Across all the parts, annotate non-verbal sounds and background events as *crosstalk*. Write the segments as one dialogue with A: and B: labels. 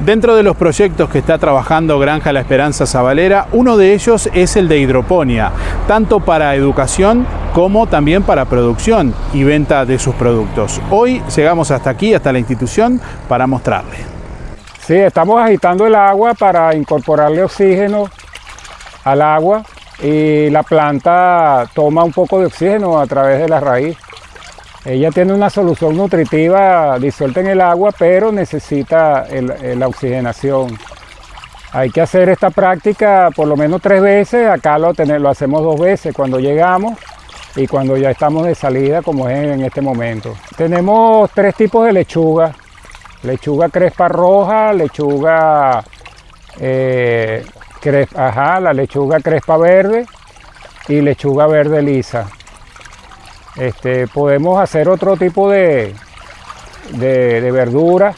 A: Dentro de los proyectos que está trabajando Granja La Esperanza Zabalera, uno de ellos es el de hidroponía, tanto para educación como también para producción y venta de sus productos. Hoy llegamos hasta aquí, hasta la institución, para mostrarle.
B: Sí, estamos agitando el agua para incorporarle oxígeno al agua y la planta toma un poco de oxígeno a través de la raíz. Ella tiene una solución nutritiva disuelta en el agua, pero necesita la oxigenación. Hay que hacer esta práctica por lo menos tres veces, acá lo, hacemos dos veces cuando llegamos y cuando ya estamos de salida como es en este momento. Tenemos tres tipos de lechuga, lechuga crespa roja, lechuga eh, crespa, la lechuga crespa verde y lechuga verde lisa. Este, podemos hacer otro tipo de, de, verdura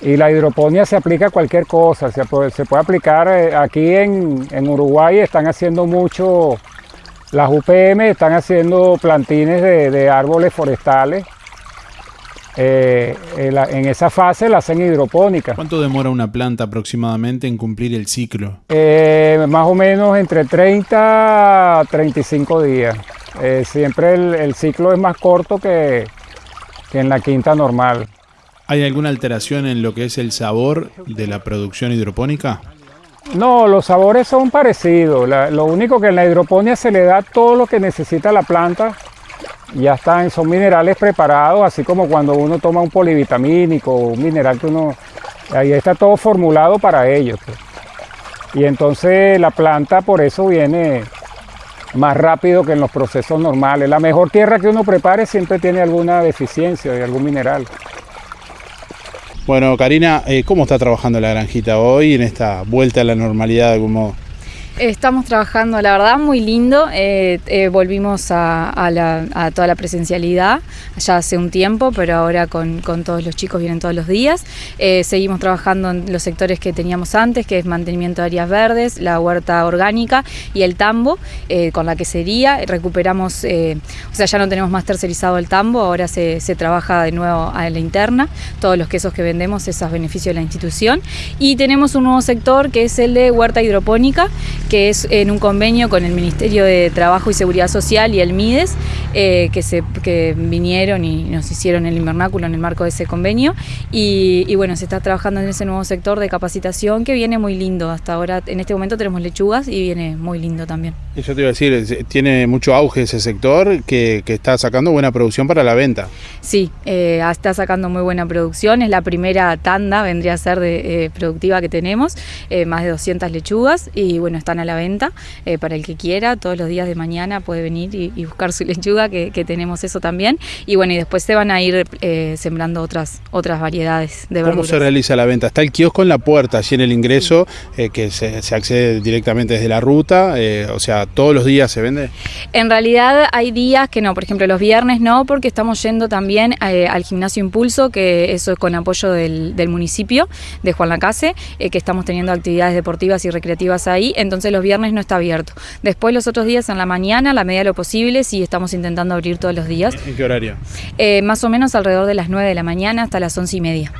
B: y la hidroponía se aplica a cualquier cosa, se puede, se puede aplicar, eh, aquí en, Uruguay están haciendo mucho, las UPM están haciendo plantines de, árboles forestales, eh, en, esa fase la hacen hidropónica.
A: ¿Cuánto demora una planta aproximadamente en cumplir el ciclo?
B: Eh, más o menos entre 30 a 35 días. Eh, siempre el, ciclo es más corto que, en la quinta normal.
A: ¿Hay alguna alteración en lo que es el sabor de la producción hidropónica?
B: No, los sabores son parecidos. lo único que en la hidroponía se le da todo lo que necesita la planta. Ya están, son minerales preparados, así como cuando uno toma un polivitamínico, un mineral que uno... Ahí está todo formulado para ellos. Pues. Y entonces la planta por eso viene más rápido que en los procesos normales. La mejor tierra que uno prepare siempre tiene alguna deficiencia de algún mineral.
A: Bueno, Karina, eh, ¿cómo está trabajando la granjita hoy en esta vuelta a la normalidad de algún modo?
C: Estamos trabajando, la verdad, muy lindo. Eh, eh, volvimos a, toda la presencialidad ya hace un tiempo, pero ahora con, todos los chicos vienen todos los días. Eh, seguimos trabajando en los sectores que teníamos antes, que es mantenimiento de áreas verdes, la huerta orgánica y el tambo, con la quesería. Recuperamos, o sea, ya no tenemos más tercerizado el tambo, ahora se, se trabaja de nuevo a la interna. Todos los quesos que vendemos, es a beneficio de la institución. Y tenemos un nuevo sector que es el de huerta hidropónica que es en un convenio con el Ministerio de Trabajo y Seguridad Social y el MIDES, eh, que, se, que vinieron y nos hicieron el invernáculo en el marco de ese convenio. Y, bueno, se está trabajando en ese nuevo sector de capacitación que viene muy lindo. Hasta ahora, en este momento tenemos lechugas y viene muy lindo también.
A: Eso te iba a decir, tiene mucho auge ese sector que, está sacando buena producción para la venta.
C: Sí, eh, está sacando muy buena producción. Es la primera tanda, vendría a ser de, eh, productiva que tenemos, más de 200 lechugas y bueno, están a la venta eh, para el que quiera. Todos los días de mañana puede venir y, buscar su *laughs* lechuga, que, tenemos eso también. Y bueno, y después se van a ir eh, sembrando otras, otras variedades de verduras.
A: ¿Cómo se realiza la venta? Está el kiosco en la puerta, allí en el ingreso, eh, que se, accede directamente desde la ruta. o sea, ¿todos los días se vende?
C: En realidad hay días que no, por ejemplo los viernes no, porque estamos yendo también al gimnasio Impulso, que eso es con apoyo del, del municipio de Juan Lacase, que estamos teniendo actividades deportivas y recreativas ahí. Entonces los viernes no está abierto. Después los otros días en la mañana, a la medida de lo posible, sí estamos intentando abrir todos los días.
A: ¿En qué horario?
C: Eh, más o menos alrededor de las 9 de la mañana hasta las 11 y media.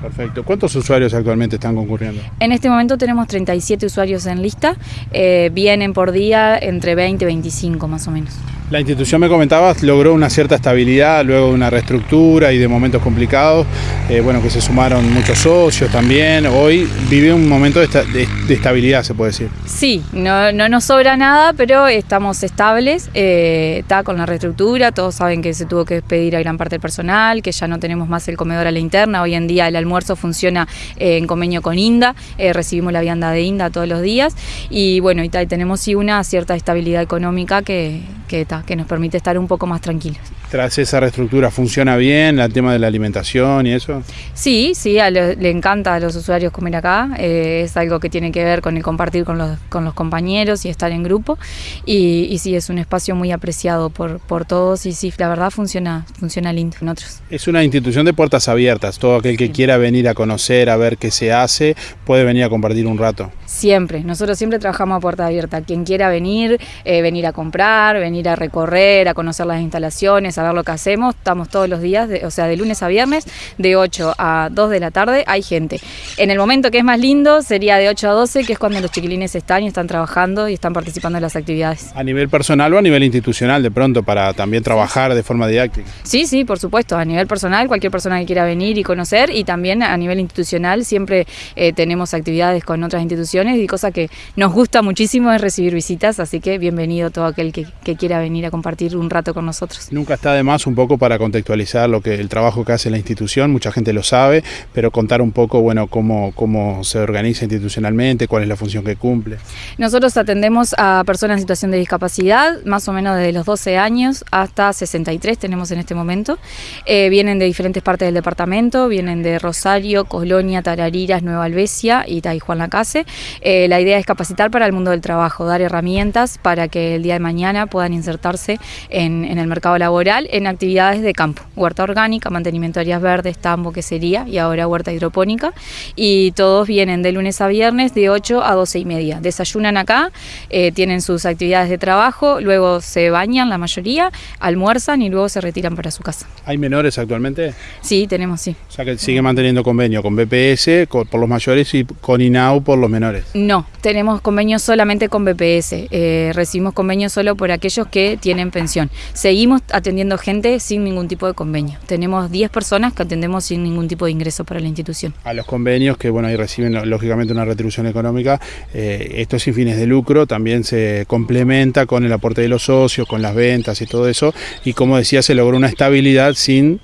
A: Perfecto. ¿Cuántos usuarios actualmente están concurriendo?
C: En este momento tenemos 37 usuarios en lista. Eh, vienen por día entre 20 y 25 más o menos.
A: La institución, me comentabas, logró una cierta estabilidad luego de una reestructura y de momentos complicados, eh, bueno, que se sumaron muchos socios también. Hoy vive un momento de, estabilidad, se puede decir.
C: Sí, no, nos sobra nada, pero estamos estables, eh, está con la reestructura, todos saben que se tuvo que despedir a gran parte del personal, que ya no tenemos más el comedor a la interna, hoy en día el almuerzo funciona eh, en convenio con INDA, recibimos la vianda de INDA todos los días. Y bueno, y, tenemos sí una cierta estabilidad económica que, que que nos permite estar un poco más tranquilos.
A: Tras esa reestructura, ¿funciona bien el tema de la alimentación y eso?
C: Sí, sí, le encanta a los usuarios comer acá, eh, es algo que tiene que ver con el compartir con los, con los compañeros y estar en grupo, y, y sí, es un espacio muy apreciado por, por todos y sí, la verdad funciona, funciona lindo en otros.
A: Es una institución de puertas abiertas, todo aquel que quiera venir a conocer, a ver qué se hace, puede venir a compartir un rato.
C: Siempre, nosotros siempre trabajamos a puerta abierta, quien quiera venir, eh, venir a comprar, venir a recorrer, a conocer las instalaciones, saber lo que hacemos, estamos todos los días, o sea, de lunes a viernes, de 8 a 2 de la tarde hay gente. En el momento que es más lindo sería de 8 a 12, que es cuando los chiquilines están y están trabajando y están participando en las actividades.
A: ¿A nivel personal o a nivel institucional de pronto para también trabajar de forma didáctica?
C: Sí, sí, por supuesto, a nivel personal, cualquier persona que quiera venir y conocer y también a nivel institucional siempre eh, tenemos actividades con otras instituciones y cosa que nos gusta muchísimo es recibir visitas, así que bienvenido todo aquel que, quiera venir a compartir un rato con nosotros.
A: Nunca está de más un poco para contextualizar lo que el trabajo que hace la institución, mucha gente lo sabe, pero contar un poco, bueno, cómo, cómo se organiza institucionalmente, cuál es la función que cumple.
C: Nosotros atendemos a personas en situación de discapacidad, más o menos desde los 12 años hasta 63 tenemos en este momento. Eh, vienen de diferentes partes del departamento, vienen de Rosario, Colonia, Tarariras, Nueva Albesia y Juan Lacase. Eh, la idea es capacitar para el mundo del trabajo, dar herramientas para que el día de mañana puedan insertarse en, el mercado laboral en actividades de campo, huerta orgánica, mantenimiento de áreas verdes, tambo, que sería, y ahora huerta hidropónica. Y todos vienen de lunes a viernes de 8 a 12 y media. Desayunan acá, eh, tienen sus actividades de trabajo, luego se bañan la mayoría, almuerzan y luego se retiran para su casa.
A: ¿Hay menores actualmente?
C: Sí, tenemos, sí.
A: O sea que sigue manteniendo convenio con BPS por los mayores y con INAU por los menores.
C: No, tenemos convenio solamente con BPS. Eh, recibimos convenio solo por aquellos que tienen pensión. Seguimos atendiendo gente sin ningún tipo de convenio. Tenemos 10 personas que atendemos sin ningún tipo de ingreso para la institución.
A: A los convenios que bueno ahí reciben lógicamente una retribución económica, eh, esto sin fines de lucro también se complementa con el aporte de los socios, con las ventas y todo eso. Y como decía, se logró una estabilidad sin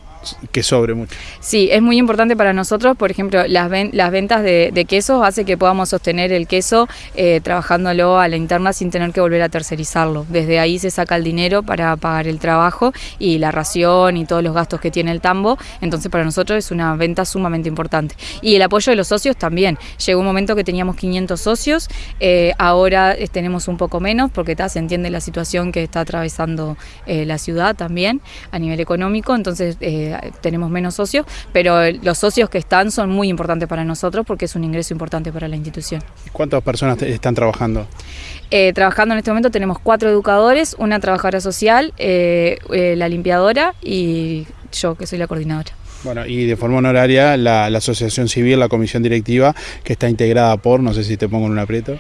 A: que sobre mucho.
C: Sí, es muy importante para nosotros, por ejemplo, las, las ventas de, quesos hace que podamos sostener el queso eh, trabajándolo a la interna sin tener que volver a tercerizarlo. Desde ahí se saca el dinero para pagar el trabajo y la ración y todos los gastos que tiene el tambo, entonces para nosotros es una venta sumamente importante. Y el apoyo de los socios también. Llegó un momento que teníamos 500 socios, eh, ahora tenemos un poco menos porque se entiende la situación que está atravesando eh, la ciudad también a nivel económico, entonces tenemos menos socios, pero los socios que están son muy importantes para nosotros porque es un ingreso importante para la institución.
A: ¿Cuántas personas están trabajando?
C: Eh, trabajando en este momento tenemos cuatro educadores, una trabajadora social, eh, eh, la limpiadora y yo que soy la coordinadora.
A: Bueno, y de forma honoraria la, la, asociación civil, la comisión directiva, que está integrada por, no sé si te pongo en un aprieto.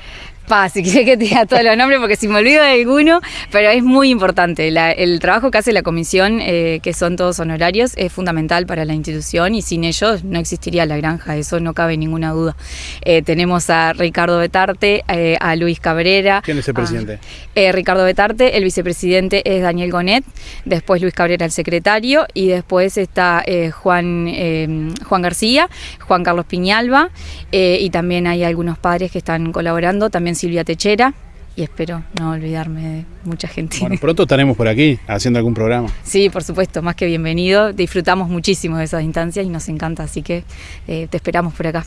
C: Si quiere que te diga todos los nombres porque si me olvido de alguno, pero es muy importante. el trabajo que hace la comisión, eh, que son todos honorarios, es fundamental para la institución y sin ellos no existiría la granja, eso no cabe ninguna duda. Eh, tenemos a Ricardo Betarte, eh, a Luis Cabrera.
A: ¿Quién es el presidente?
C: Ricardo Betarte, el vicepresidente es Daniel Gonet, después Luis Cabrera, el secretario, y después está Juan, Juan García, Juan Carlos Piñalba, y también hay algunos padres que están colaborando, también Silvia Techera y espero no olvidarme de mucha gente.
A: Bueno, *laughs* pronto estaremos por aquí haciendo algún programa.
C: Sí, por supuesto, más que bienvenido. Disfrutamos muchísimo de esas instancias y nos encanta, así que eh, te esperamos por acá.